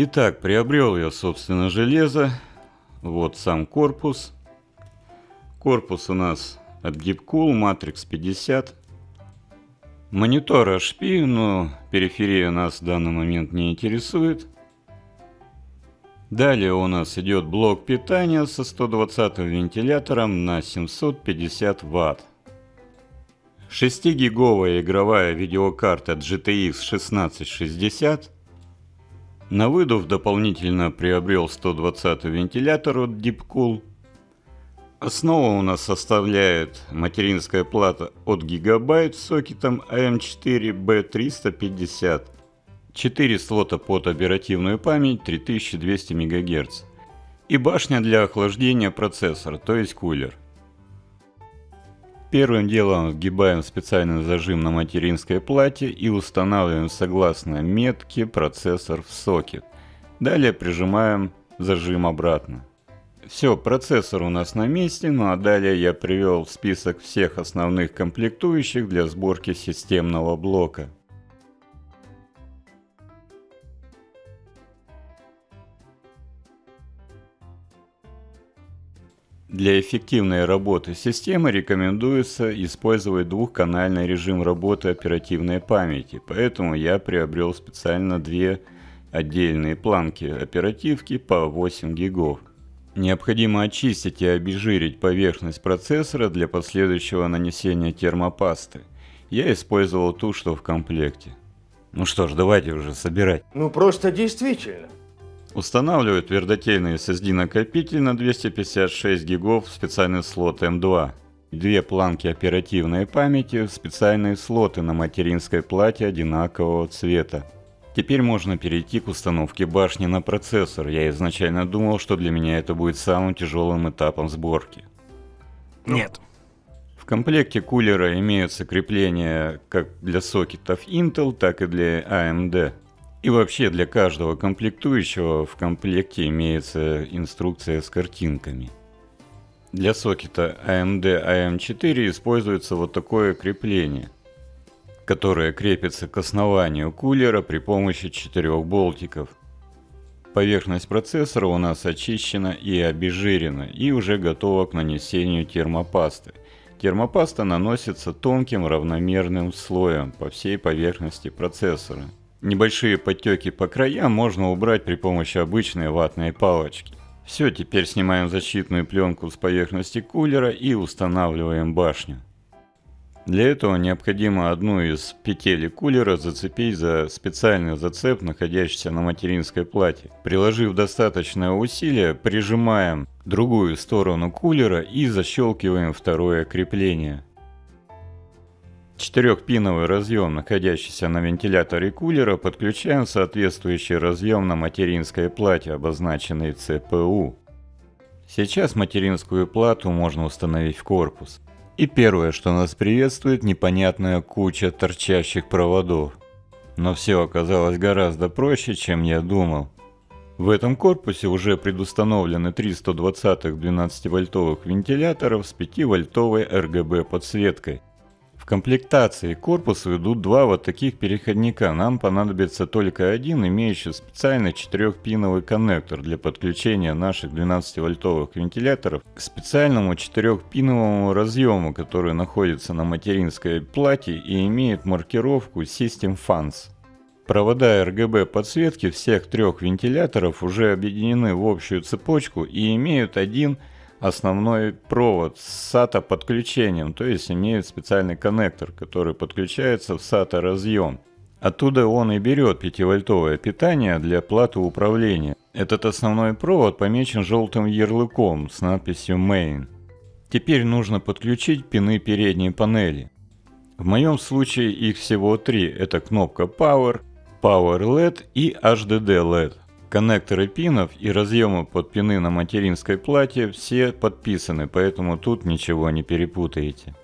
Итак, приобрел я, собственно, железо. Вот сам корпус. Корпус у нас от Deepcool Matrix 50. Монитор HP, но периферия нас в данный момент не интересует. Далее у нас идет блок питания со 120 вентилятором на 750 Вт. 6-гиговая игровая видеокарта GTX 1660. На выдув дополнительно приобрел 120 вентилятор от Deepcool. Основа у нас составляет материнская плата от Gigabyte с сокетом AM4B350. 4 слота под оперативную память 3200 МГц. И башня для охлаждения процессора, то есть кулер. Первым делом вгибаем специальный зажим на материнской плате и устанавливаем согласно метке процессор в сокет. Далее прижимаем зажим обратно. Все, процессор у нас на месте, ну а далее я привел список всех основных комплектующих для сборки системного блока. Для эффективной работы системы рекомендуется использовать двухканальный режим работы оперативной памяти, поэтому я приобрел специально две отдельные планки оперативки по 8 гигов. Необходимо очистить и обезжирить поверхность процессора для последующего нанесения термопасты. Я использовал ту, что в комплекте. Ну что ж, давайте уже собирать. Ну просто действительно. Устанавливаю твердотельный SSD-накопитель на 256 гигов в специальный слот M2. Две планки оперативной памяти в специальные слоты на материнской плате одинакового цвета. Теперь можно перейти к установке башни на процессор. Я изначально думал, что для меня это будет самым тяжелым этапом сборки. Нет. В комплекте кулера имеются крепления как для сокетов Intel, так и для AMD. И вообще для каждого комплектующего в комплекте имеется инструкция с картинками. Для сокета AMD AM4 используется вот такое крепление – которая крепится к основанию кулера при помощи четырех болтиков. Поверхность процессора у нас очищена и обезжирена и уже готова к нанесению термопасты. Термопаста наносится тонким равномерным слоем по всей поверхности процессора. Небольшие подтеки по краям можно убрать при помощи обычной ватной палочки. Все, теперь снимаем защитную пленку с поверхности кулера и устанавливаем башню. Для этого необходимо одну из петель кулера зацепить за специальный зацеп, находящийся на материнской плате. Приложив достаточное усилие, прижимаем другую сторону кулера и защелкиваем второе крепление. Четырехпиновый разъем, находящийся на вентиляторе кулера, подключаем в соответствующий разъем на материнской плате, обозначенной CPU. Сейчас материнскую плату можно установить в корпус. И первое, что нас приветствует, непонятная куча торчащих проводов. Но все оказалось гораздо проще, чем я думал. В этом корпусе уже предустановлены 3 120-х 12-вольтовых вентиляторов с 5-вольтовой RGB подсветкой комплектации корпуса идут два вот таких переходника. Нам понадобится только один, имеющий специальный 4-пиновый коннектор для подключения наших 12-вольтовых вентиляторов к специальному 4-пиновому разъему, который находится на материнской плате и имеет маркировку System Fans. Провода RGB подсветки всех трех вентиляторов уже объединены в общую цепочку и имеют один основной провод с SATA подключением, то есть имеет специальный коннектор, который подключается в SATA разъем. Оттуда он и берет 5-вольтовое питание для платы управления. Этот основной провод помечен желтым ярлыком с надписью Main. Теперь нужно подключить пины передней панели. В моем случае их всего три. Это кнопка Power, Power LED и HDD LED. Коннекторы пинов и разъемы под пины на материнской плате все подписаны, поэтому тут ничего не перепутаете.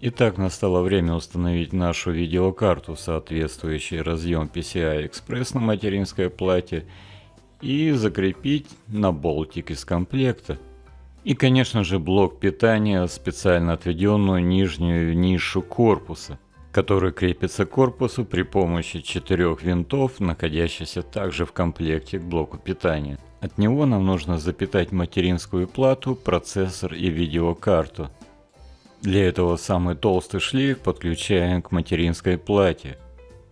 Итак, настало время установить нашу видеокарту, соответствующий разъем PCI Express на материнской плате и закрепить на болтик из комплекта. И, конечно же, блок питания, специально отведенную нижнюю нишу корпуса, который крепится к корпусу при помощи четырех винтов, находящихся также в комплекте к блоку питания. От него нам нужно запитать материнскую плату, процессор и видеокарту. Для этого самый толстый шлейф подключаем к материнской плате.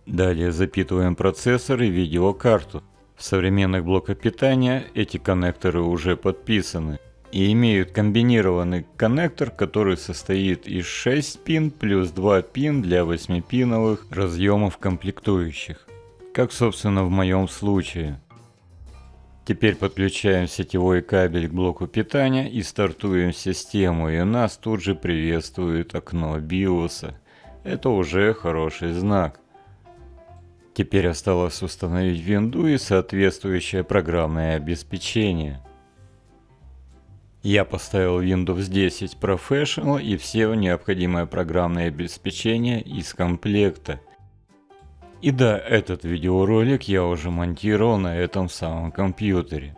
Далее запитываем процессор и видеокарту. В современных блоках питания эти коннекторы уже подписаны и имеют комбинированный коннектор, который состоит из 6 пин плюс 2 пин для 8-пиновых разъемов комплектующих, как собственно в моем случае. Теперь подключаем сетевой кабель к блоку питания и стартуем систему, и нас тут же приветствует окно BIOS. Это уже хороший знак. Теперь осталось установить винду и соответствующее программное обеспечение. Я поставил Windows 10 Professional и все необходимое программное обеспечение из комплекта. И да, этот видеоролик я уже монтировал на этом самом компьютере.